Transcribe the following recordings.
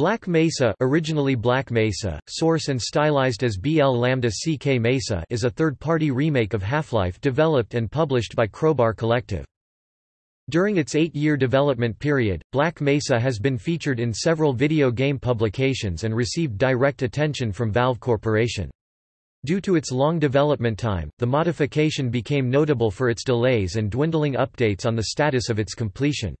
Black Mesa originally Black Mesa, source and stylized as BL Lambda CK Mesa is a third-party remake of Half-Life developed and published by Crowbar Collective. During its eight-year development period, Black Mesa has been featured in several video game publications and received direct attention from Valve Corporation. Due to its long development time, the modification became notable for its delays and dwindling updates on the status of its completion.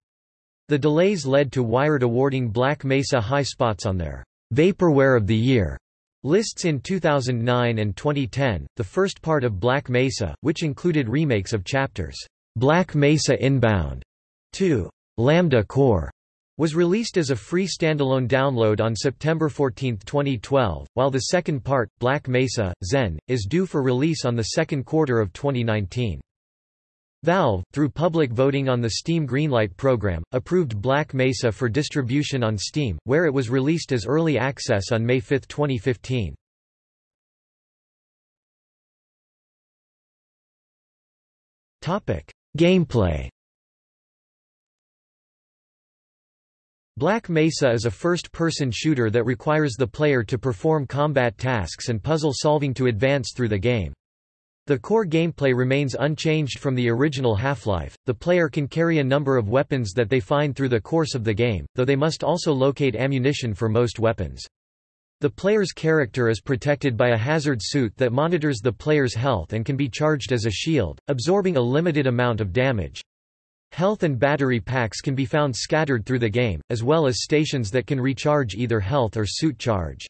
The delays led to Wired awarding Black Mesa high spots on their Vaporware of the Year lists in 2009 and 2010. The first part of Black Mesa, which included remakes of chapters Black Mesa Inbound 2, Lambda Core, was released as a free standalone download on September 14, 2012, while the second part, Black Mesa, Xen, is due for release on the second quarter of 2019. Valve, through public voting on the Steam Greenlight program, approved Black Mesa for distribution on Steam, where it was released as early access on May 5, 2015. Gameplay Black Mesa is a first-person shooter that requires the player to perform combat tasks and puzzle solving to advance through the game. The core gameplay remains unchanged from the original Half-Life, the player can carry a number of weapons that they find through the course of the game, though they must also locate ammunition for most weapons. The player's character is protected by a hazard suit that monitors the player's health and can be charged as a shield, absorbing a limited amount of damage. Health and battery packs can be found scattered through the game, as well as stations that can recharge either health or suit charge.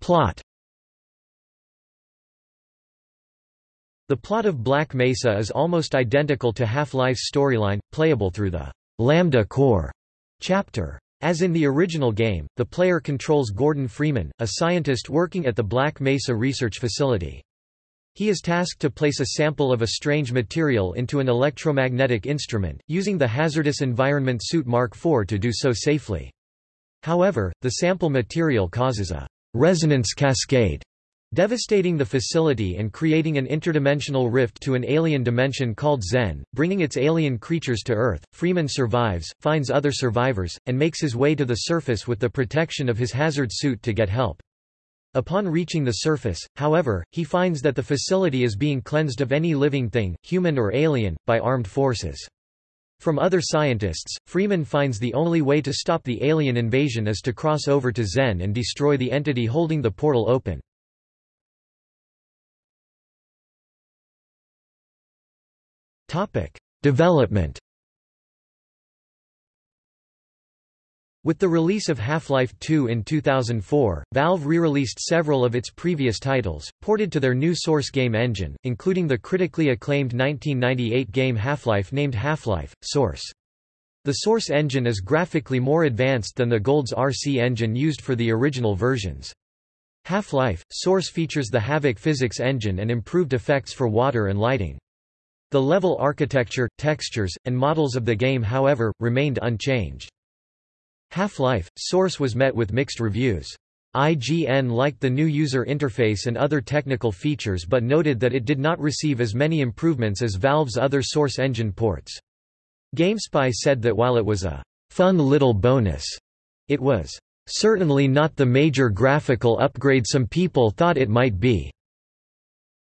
Plot The plot of Black Mesa is almost identical to Half-Life's storyline, playable through the Lambda Core chapter. As in the original game, the player controls Gordon Freeman, a scientist working at the Black Mesa Research Facility. He is tasked to place a sample of a strange material into an electromagnetic instrument, using the hazardous environment suit Mark IV to do so safely. However, the sample material causes a resonance cascade, devastating the facility and creating an interdimensional rift to an alien dimension called Xen, bringing its alien creatures to Earth. Freeman survives, finds other survivors, and makes his way to the surface with the protection of his hazard suit to get help. Upon reaching the surface, however, he finds that the facility is being cleansed of any living thing, human or alien, by armed forces. From other scientists, Freeman finds the only way to stop the alien invasion is to cross over to Xen and destroy the entity holding the portal open. Development With the release of Half-Life 2 in 2004, Valve re-released several of its previous titles, ported to their new source game engine, including the critically acclaimed 1998 game Half-Life named Half-Life, Source. The Source engine is graphically more advanced than the GoldSrc engine used for the original versions. Half-Life, Source features the Havok physics engine and improved effects for water and lighting. The level architecture, textures, and models of the game however, remained unchanged. Half-Life, Source was met with mixed reviews. IGN liked the new user interface and other technical features but noted that it did not receive as many improvements as Valve's other Source engine ports. GameSpy said that while it was a fun little bonus, it was certainly not the major graphical upgrade some people thought it might be.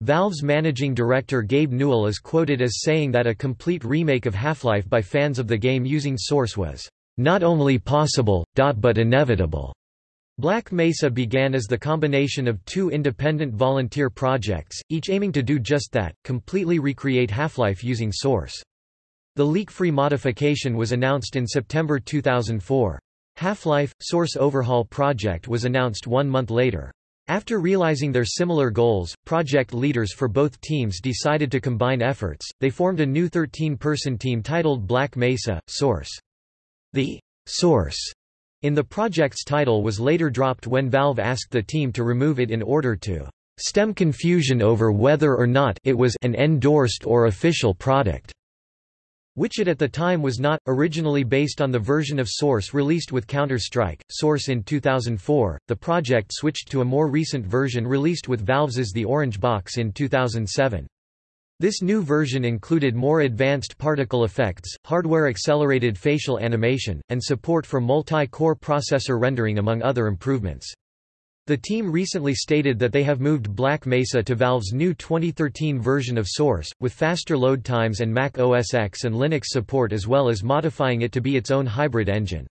Valve's managing director Gabe Newell is quoted as saying that a complete remake of Half-Life by fans of the game using Source was not only possible, but inevitable. Black Mesa began as the combination of two independent volunteer projects, each aiming to do just that, completely recreate Half-Life using Source. The leak-free modification was announced in September 2004. Half-Life, Source Overhaul project was announced one month later. After realizing their similar goals, project leaders for both teams decided to combine efforts. They formed a new 13-person team titled Black Mesa, Source. The source in the project's title was later dropped when Valve asked the team to remove it in order to stem confusion over whether or not it was an endorsed or official product, which it at the time was not, originally based on the version of Source released with Counter-Strike, Source in 2004, the project switched to a more recent version released with Valve's The Orange Box in 2007. This new version included more advanced particle effects, hardware-accelerated facial animation, and support for multi-core processor rendering among other improvements. The team recently stated that they have moved Black Mesa to Valve's new 2013 version of Source, with faster load times and Mac OS X and Linux support as well as modifying it to be its own hybrid engine.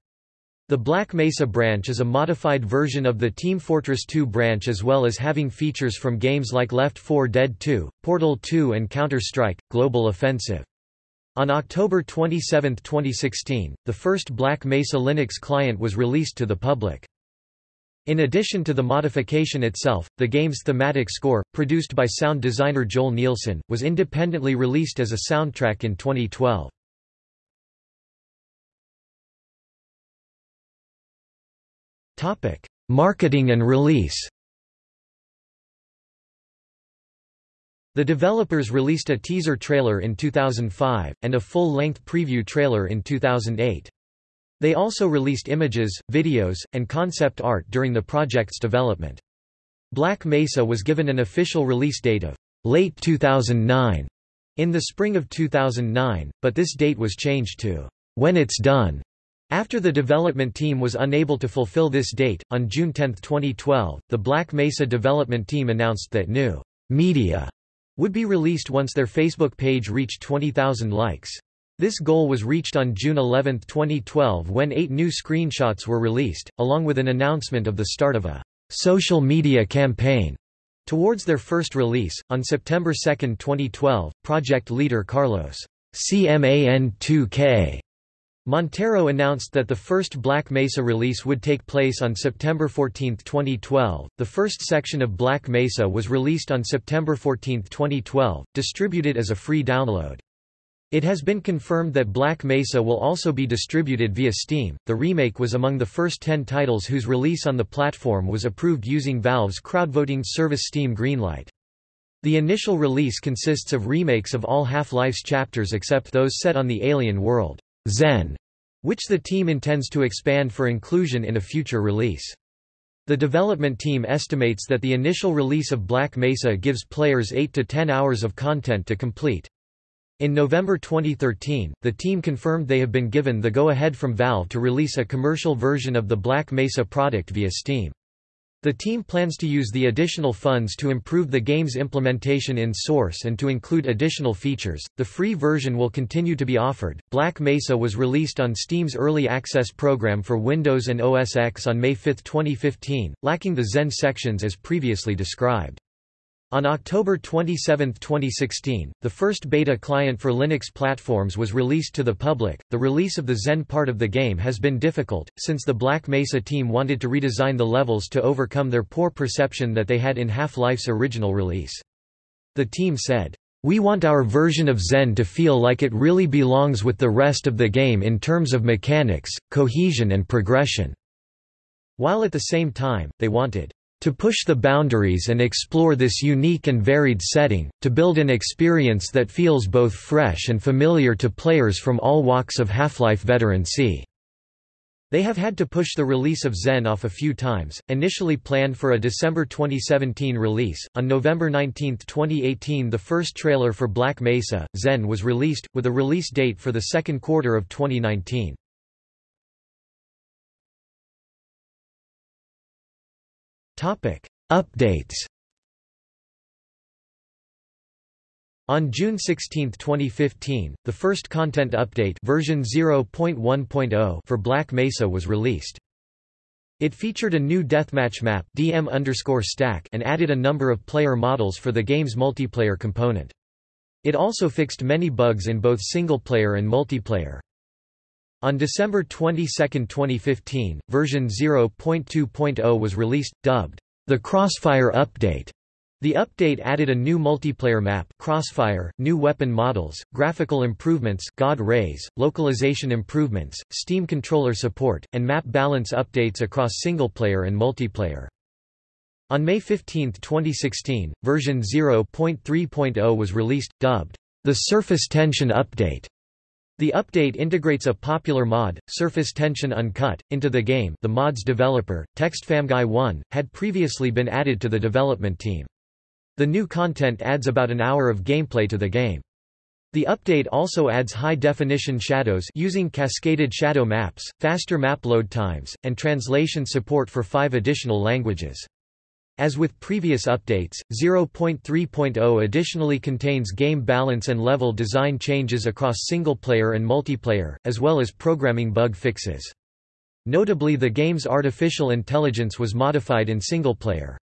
The Black Mesa branch is a modified version of the Team Fortress 2 branch as well as having features from games like Left 4 Dead 2, Portal 2 and Counter-Strike, Global Offensive. On October 27, 2016, the first Black Mesa Linux client was released to the public. In addition to the modification itself, the game's thematic score, produced by sound designer Joel Nielsen, was independently released as a soundtrack in 2012. Marketing and release The developers released a teaser trailer in 2005, and a full-length preview trailer in 2008. They also released images, videos, and concept art during the project's development. Black Mesa was given an official release date of late 2009 in the spring of 2009, but this date was changed to when it's done after the development team was unable to fulfill this date, on June 10, 2012, the Black Mesa development team announced that new media would be released once their Facebook page reached 20,000 likes. This goal was reached on June 11, 2012 when eight new screenshots were released, along with an announcement of the start of a social media campaign. Towards their first release, on September 2, 2012, project leader Carlos CMAN2K Montero announced that the first Black Mesa release would take place on September 14, 2012. The first section of Black Mesa was released on September 14, 2012, distributed as a free download. It has been confirmed that Black Mesa will also be distributed via Steam. The remake was among the first 10 titles whose release on the platform was approved using Valve's crowdvoting service Steam Greenlight. The initial release consists of remakes of all Half-Life's chapters except those set on the alien world. Xen, which the team intends to expand for inclusion in a future release. The development team estimates that the initial release of Black Mesa gives players 8 to 10 hours of content to complete. In November 2013, the team confirmed they have been given the go-ahead from Valve to release a commercial version of the Black Mesa product via Steam. The team plans to use the additional funds to improve the game's implementation in Source and to include additional features. The free version will continue to be offered. Black Mesa was released on Steam's early access program for Windows and OS X on May 5, 2015, lacking the Xen sections as previously described. On October 27, 2016, the first beta client for Linux platforms was released to the public. The release of the Xen part of the game has been difficult, since the Black Mesa team wanted to redesign the levels to overcome their poor perception that they had in Half-Life's original release. The team said, We want our version of Xen to feel like it really belongs with the rest of the game in terms of mechanics, cohesion and progression. While at the same time, they wanted to push the boundaries and explore this unique and varied setting, to build an experience that feels both fresh and familiar to players from all walks of Half-Life veteran C. They have had to push the release of Xen off a few times, initially planned for a December 2017 release. On November 19, 2018, the first trailer for Black Mesa, Xen was released, with a release date for the second quarter of 2019. Updates On June 16, 2015, the first content update version 0.1.0 for Black Mesa was released. It featured a new deathmatch map DM and added a number of player models for the game's multiplayer component. It also fixed many bugs in both single-player and multiplayer. On December 22, 2015, version 0.2.0 was released, dubbed the Crossfire Update. The update added a new multiplayer map Crossfire, new weapon models, graphical improvements God Rays, localization improvements, Steam controller support, and map balance updates across single-player and multiplayer. On May 15, 2016, version 0.3.0 was released, dubbed the Surface Tension Update. The update integrates a popular mod, Surface Tension Uncut, into the game the mod's developer, TextFamGuy1, had previously been added to the development team. The new content adds about an hour of gameplay to the game. The update also adds high-definition shadows using cascaded shadow maps, faster map load times, and translation support for five additional languages. As with previous updates, 0.3.0 additionally contains game balance and level design changes across single-player and multiplayer, as well as programming bug fixes. Notably the game's artificial intelligence was modified in single-player.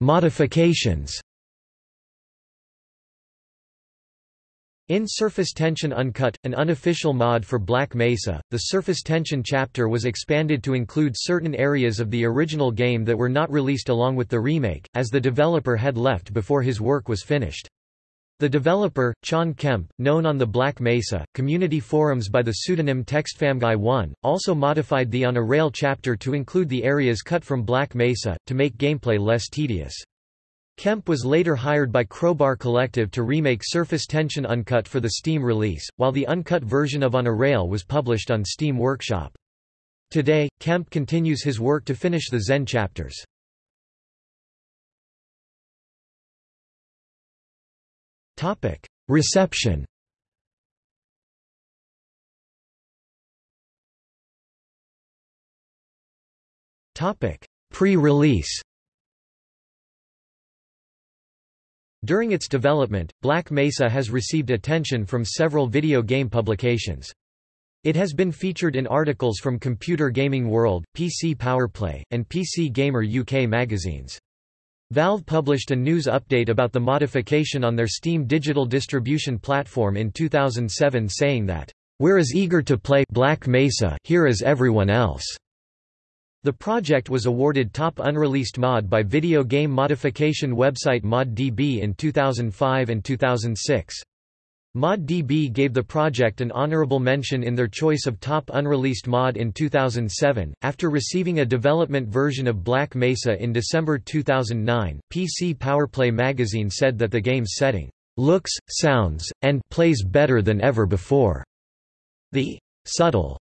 Modifications. In Surface Tension Uncut, an unofficial mod for Black Mesa, the Surface Tension chapter was expanded to include certain areas of the original game that were not released along with the remake, as the developer had left before his work was finished. The developer, Chon Kemp, known on the Black Mesa, community forums by the pseudonym TextFamGuy1, also modified the On a Rail chapter to include the areas cut from Black Mesa, to make gameplay less tedious. Kemp was later hired by Crowbar Collective to remake Surface Tension Uncut for the Steam release, while the uncut version of On a Rail was published on Steam Workshop. Today, Kemp continues his work to finish the Xen chapters. Reception Pre-release During its development, Black Mesa has received attention from several video game publications. It has been featured in articles from Computer Gaming World, PC Powerplay, and PC Gamer UK magazines. Valve published a news update about the modification on their Steam digital distribution platform in 2007 saying that, "...we're as eager to play Black Mesa here as everyone else." The project was awarded Top Unreleased Mod by video game modification website ModDB in 2005 and 2006. ModDB gave the project an honorable mention in their choice of top unreleased mod in 2007. After receiving a development version of Black Mesa in December 2009, PC Powerplay magazine said that the game's setting looks, sounds, and plays better than ever before. The subtle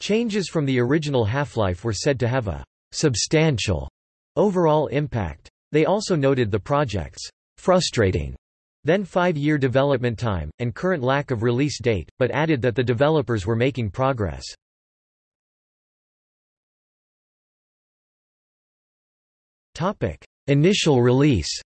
changes from the original Half-Life were said to have a substantial overall impact. They also noted the project's frustrating then five-year development time, and current lack of release date, but added that the developers were making progress. Initial release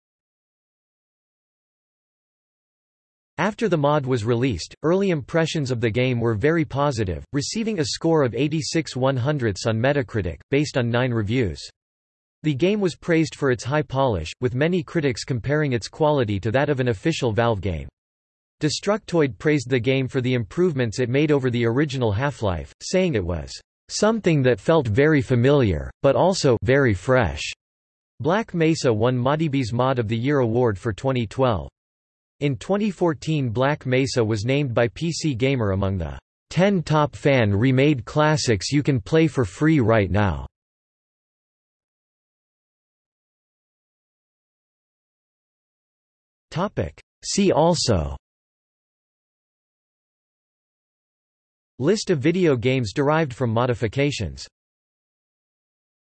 After the mod was released, early impressions of the game were very positive, receiving a score of 86 100ths on Metacritic, based on nine reviews. The game was praised for its high polish, with many critics comparing its quality to that of an official Valve game. Destructoid praised the game for the improvements it made over the original Half-Life, saying it was something that felt very familiar, but also very fresh. Black Mesa won ModDB's Mod of the Year award for 2012. In 2014 Black Mesa was named by PC Gamer among the 10 top fan remade classics you can play for free right now. See also List of video games derived from modifications